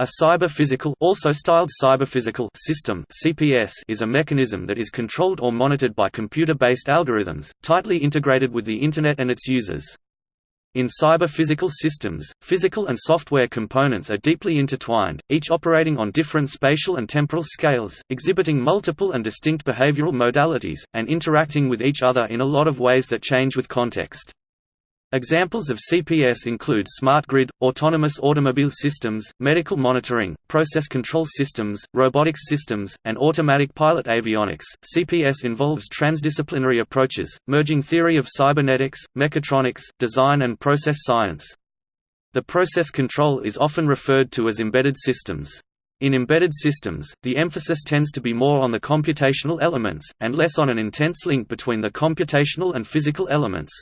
A cyber-physical also styled cyber-physical system CPS is a mechanism that is controlled or monitored by computer-based algorithms, tightly integrated with the Internet and its users. In cyber-physical systems, physical and software components are deeply intertwined, each operating on different spatial and temporal scales, exhibiting multiple and distinct behavioral modalities, and interacting with each other in a lot of ways that change with context. Examples of CPS include smart grid, autonomous automobile systems, medical monitoring, process control systems, robotics systems, and automatic pilot avionics. CPS involves transdisciplinary approaches, merging theory of cybernetics, mechatronics, design, and process science. The process control is often referred to as embedded systems. In embedded systems, the emphasis tends to be more on the computational elements, and less on an intense link between the computational and physical elements.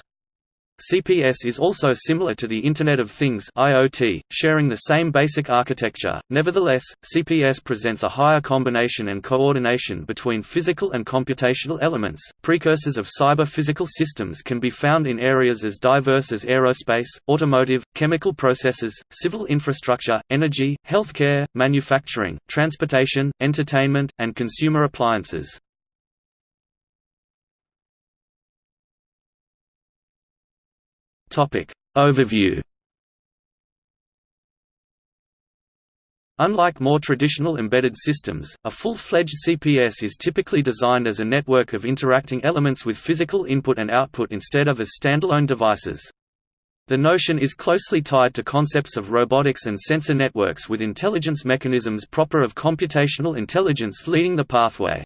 CPS is also similar to the Internet of Things (IoT), sharing the same basic architecture. Nevertheless, CPS presents a higher combination and coordination between physical and computational elements. Precursors of cyber-physical systems can be found in areas as diverse as aerospace, automotive, chemical processes, civil infrastructure, energy, healthcare, manufacturing, transportation, entertainment, and consumer appliances. Topic. Overview Unlike more traditional embedded systems, a full-fledged CPS is typically designed as a network of interacting elements with physical input and output instead of as standalone devices. The notion is closely tied to concepts of robotics and sensor networks with intelligence mechanisms proper of computational intelligence leading the pathway.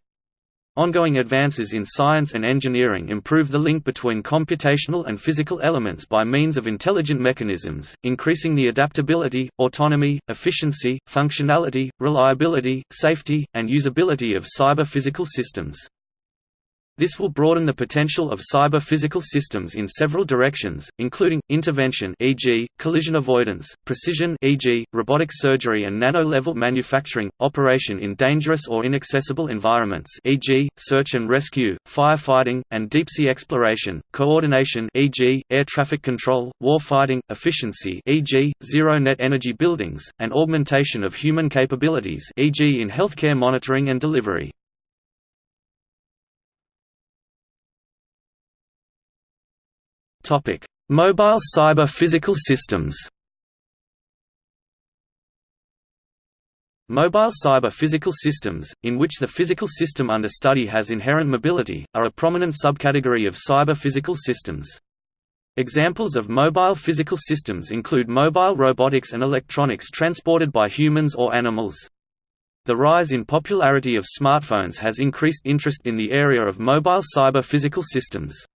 Ongoing advances in science and engineering improve the link between computational and physical elements by means of intelligent mechanisms, increasing the adaptability, autonomy, efficiency, functionality, reliability, safety, and usability of cyber-physical systems. This will broaden the potential of cyber-physical systems in several directions, including, intervention e.g., collision avoidance, precision e.g., robotic surgery and nano-level manufacturing, operation in dangerous or inaccessible environments e.g., search and rescue, firefighting, and deep-sea exploration, coordination e.g., air traffic control, warfighting, efficiency e.g., zero-net energy buildings, and augmentation of human capabilities e.g. in healthcare monitoring and delivery. Mobile cyber physical systems. Mobile cyber physical systems, in which the physical system under study has inherent mobility, are a prominent subcategory of cyber physical systems. Examples of mobile physical systems include mobile robotics and electronics transported by humans or animals. The rise in popularity of smartphones has increased interest in the area of mobile cyber physical systems.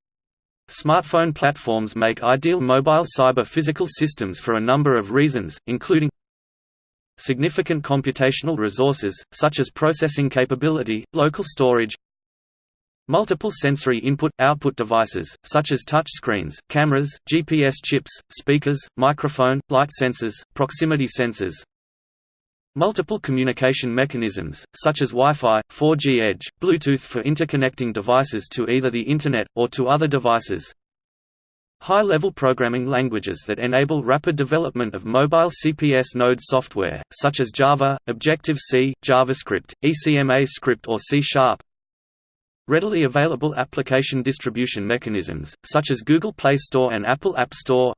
Smartphone platforms make ideal mobile cyber-physical systems for a number of reasons, including significant computational resources, such as processing capability, local storage multiple sensory input-output devices, such as touchscreens, cameras, GPS chips, speakers, microphone, light sensors, proximity sensors Multiple communication mechanisms, such as Wi-Fi, 4G Edge, Bluetooth for interconnecting devices to either the Internet, or to other devices. High-level programming languages that enable rapid development of mobile CPS node software, such as Java, Objective-C, JavaScript, ECMA script or C-sharp. Readily available application distribution mechanisms, such as Google Play Store and Apple App Store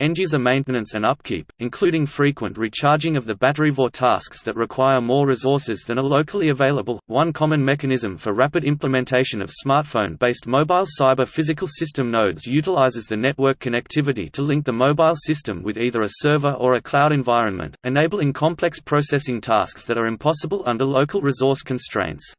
End-user maintenance and upkeep, including frequent recharging of the battery for tasks that require more resources than are locally available. One common mechanism for rapid implementation of smartphone-based mobile cyber physical system nodes utilizes the network connectivity to link the mobile system with either a server or a cloud environment, enabling complex processing tasks that are impossible under local resource constraints.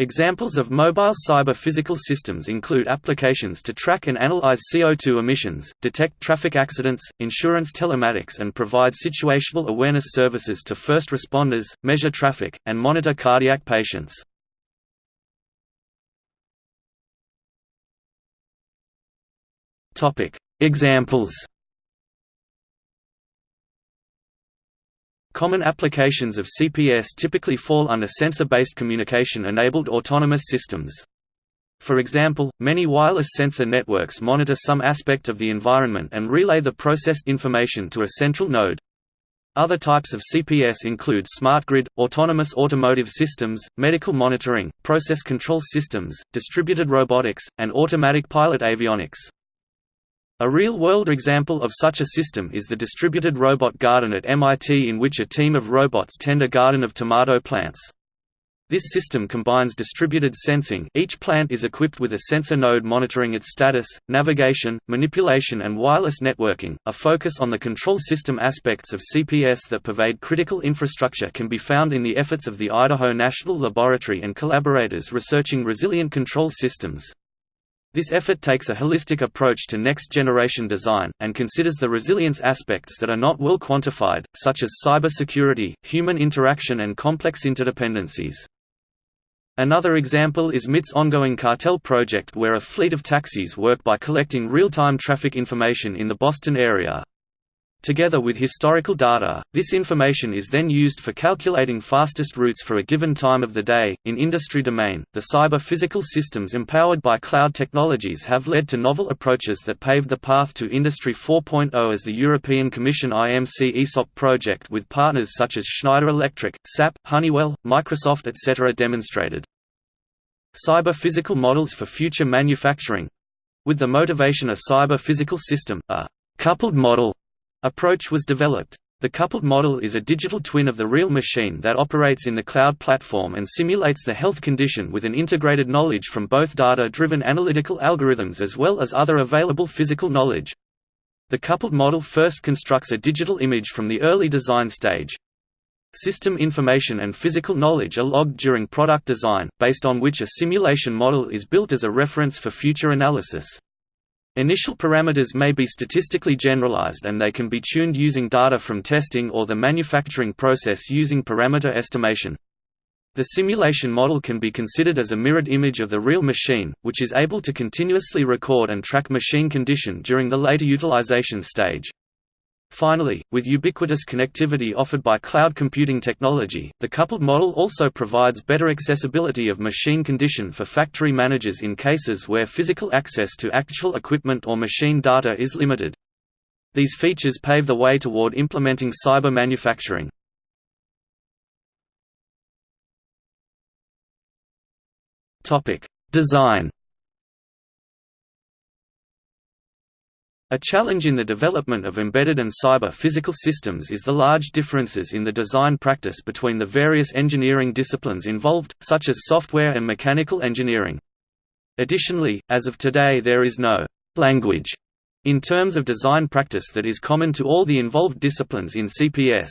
Examples of mobile cyber-physical systems include applications to track and analyze CO2 emissions, detect traffic accidents, insurance telematics and provide situational awareness services to first responders, measure traffic, and monitor cardiac patients. Examples Common applications of CPS typically fall under sensor-based communication-enabled autonomous systems. For example, many wireless sensor networks monitor some aspect of the environment and relay the processed information to a central node. Other types of CPS include smart grid, autonomous automotive systems, medical monitoring, process control systems, distributed robotics, and automatic pilot avionics. A real-world example of such a system is the distributed robot garden at MIT in which a team of robots tend a garden of tomato plants. This system combines distributed sensing each plant is equipped with a sensor node monitoring its status, navigation, manipulation and wireless networking. A focus on the control system aspects of CPS that pervade critical infrastructure can be found in the efforts of the Idaho National Laboratory and collaborators researching resilient control systems. This effort takes a holistic approach to next-generation design, and considers the resilience aspects that are not well quantified, such as cybersecurity, human interaction and complex interdependencies. Another example is MIT's ongoing CarTel project where a fleet of taxis work by collecting real-time traffic information in the Boston area. Together with historical data, this information is then used for calculating fastest routes for a given time of the day. In industry domain, the cyber physical systems empowered by cloud technologies have led to novel approaches that paved the path to Industry 4.0 as the European Commission IMC AESOP project with partners such as Schneider Electric, SAP, Honeywell, Microsoft etc. demonstrated. Cyber physical models for future manufacturing with the motivation a cyber physical system, a coupled model approach was developed. The coupled model is a digital twin of the real machine that operates in the cloud platform and simulates the health condition with an integrated knowledge from both data-driven analytical algorithms as well as other available physical knowledge. The coupled model first constructs a digital image from the early design stage. System information and physical knowledge are logged during product design, based on which a simulation model is built as a reference for future analysis. Initial parameters may be statistically generalized and they can be tuned using data from testing or the manufacturing process using parameter estimation. The simulation model can be considered as a mirrored image of the real machine, which is able to continuously record and track machine condition during the later utilization stage. Finally, with ubiquitous connectivity offered by cloud computing technology, the coupled model also provides better accessibility of machine condition for factory managers in cases where physical access to actual equipment or machine data is limited. These features pave the way toward implementing cyber manufacturing. Design A challenge in the development of embedded and cyber physical systems is the large differences in the design practice between the various engineering disciplines involved, such as software and mechanical engineering. Additionally, as of today there is no «language» in terms of design practice that is common to all the involved disciplines in CPS.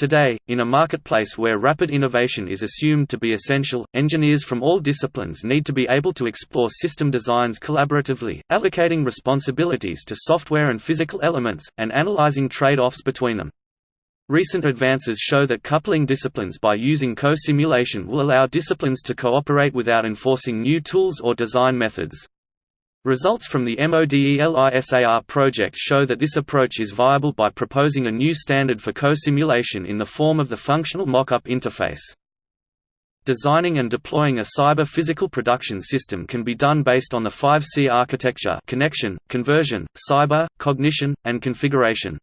Today, in a marketplace where rapid innovation is assumed to be essential, engineers from all disciplines need to be able to explore system designs collaboratively, allocating responsibilities to software and physical elements, and analyzing trade-offs between them. Recent advances show that coupling disciplines by using co-simulation will allow disciplines to cooperate without enforcing new tools or design methods. Results from the MODELISAR project show that this approach is viable by proposing a new standard for co-simulation in the form of the Functional Mockup Interface. Designing and deploying a cyber-physical production system can be done based on the 5C architecture connection, conversion, cyber, cognition, and configuration.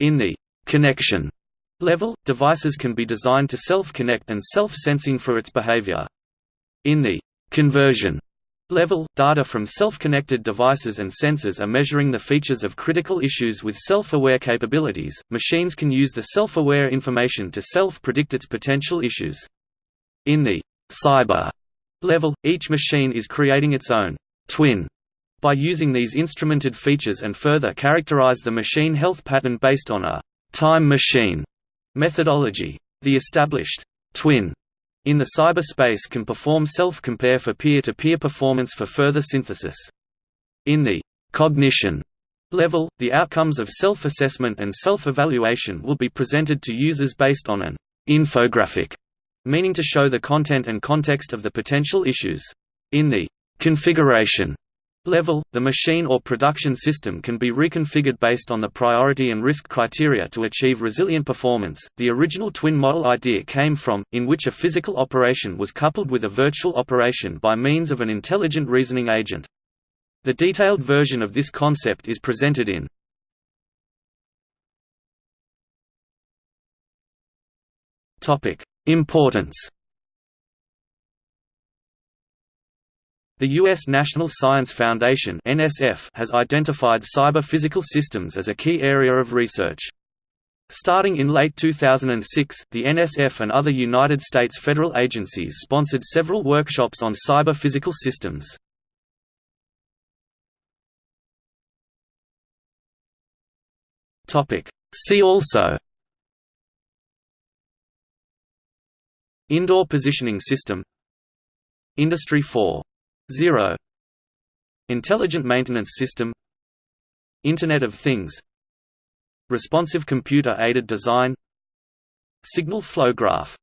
In the «connection» level, devices can be designed to self-connect and self-sensing for its behavior. In the «conversion» level, data from self-connected devices and sensors are measuring the features of critical issues with self-aware capabilities. Machines can use the self-aware information to self-predict its potential issues. In the cyber level, each machine is creating its own twin by using these instrumented features and further characterize the machine health pattern based on a time machine methodology. The established twin in the cyberspace can perform self-compare for peer-to-peer performance for further synthesis. In the cognition level, the outcomes of self-assessment and self-evaluation will be presented to users based on an infographic, meaning to show the content and context of the potential issues. In the configuration level, the machine or production system can be reconfigured based on the priority and risk criteria to achieve resilient performance. The original twin model idea came from, in which a physical operation was coupled with a virtual operation by means of an intelligent reasoning agent. The detailed version of this concept is presented in Importance The U.S. National Science Foundation has identified cyber-physical systems as a key area of research. Starting in late 2006, the NSF and other United States federal agencies sponsored several workshops on cyber-physical systems. See also Indoor Positioning System Industry 4.0 Intelligent Maintenance System. Internet of Things. Responsive Computer Aided Design. Signal Flow Graph